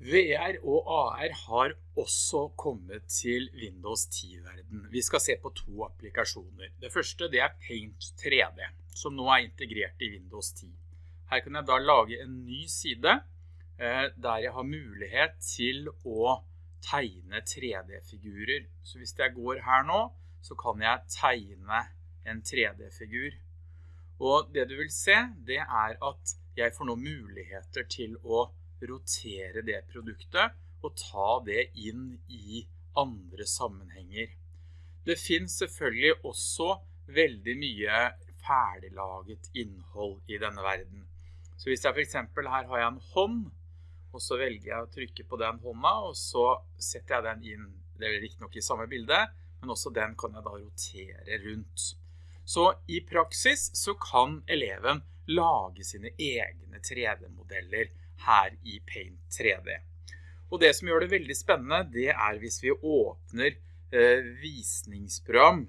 VR og AR har også kommet til Windows 10-verden. Vi skal se på to applikasjoner. Det første det er Paint 3D, som nå er integrert i Windows 10. Her kan jeg da lage en ny side, eh, der jeg har mulighet til å tegne 3D-figurer. Så hvis jeg går her nå, så kan jeg tegne en 3D-figur. Og det du vil se, det er at jeg får nå muligheter til å rotere det produktet og ta det inn i andre sammenhenger. Det finnes selvfølgelig også veldig mye ferdiglaget innhold i denne verden. Så hvis jeg for eksempel her har jeg en hånd, og så velger jeg å trykke på den hånda, og så setter jeg den inn, det er ikke nok i samme bilde, men også den kan jeg da rotere rundt. Så i praksis så kan eleven lage sine egne 3D-modeller her i Paint 3D. Og det som gjør det veldig spennende, det er hvis vi åpner eh, visningsprogram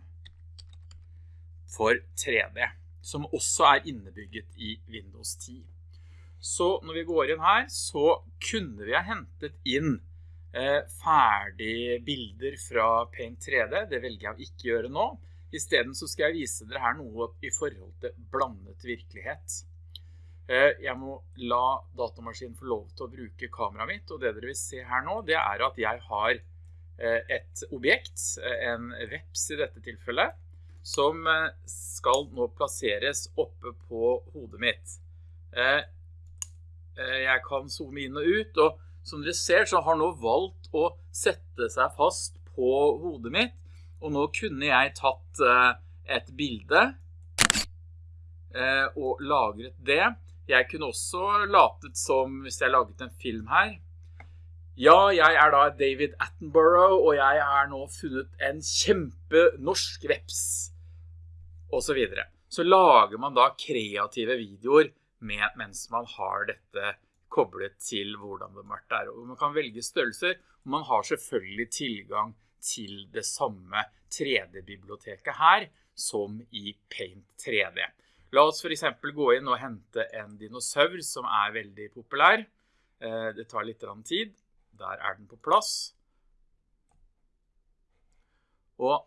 for 3D, som også er innebygget i Windows 10. Så når vi går inn her, så kunne vi ha hentet inn eh, ferdige bilder fra Paint 3D. Det velger jeg å ikke gjøre nå. I stedet så skal jeg vise dere her noe i forhold til blandet virkelighet. Eh, jeg må la datamaskinen få lov til å bruke kameraet mitt, og det dere vil se her nå, det er at jeg har eh, et objekt, eh, en veps i dette tilfellet, som skal nå plasseres oppe på hodet mitt. Jeg kan zoome inn og ut, og som dere ser så har nå valgt å sette seg fast på hodet mitt, og nå kunne jeg tatt et bilde og lagret det. Jeg kunne også latet som, hvis jeg laget en film her, ja, jeg er da David Attenborough, og jeg er nå funnet en kjempe norsk veps, og så videre. Så lager man da kreative videoer med, mens man har dette koblet til hvordan det mørkt er. Og man kan velge størrelser, og man har selvfølgelig tilgang til det samme 3D-biblioteket her, som i Paint 3D. La oss for eksempel gå inn og hente en dinosaur som er veldig populær. Eh, det tar litt tid. Der er den på plass. Og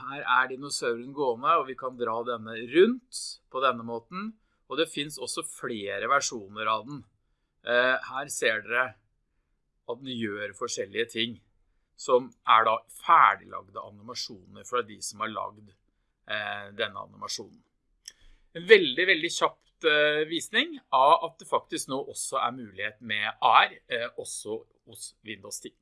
her er dinosauren gående, og vi kan dra denne rundt på denne måten. Og det finnes også flere versjoner av den. Eh, her ser dere at den gjør forskjellige ting som er da ferdiglagde animasjoner fra de som har lagd eh, denne animasjonen. En veldig, veldig kjapt eh, visning av at det faktisk nå også er mulighet med AR, eh, også hos Windows 10.